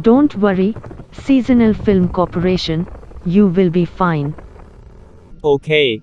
Don't worry, Seasonal Film Corporation, you will be fine. Okay,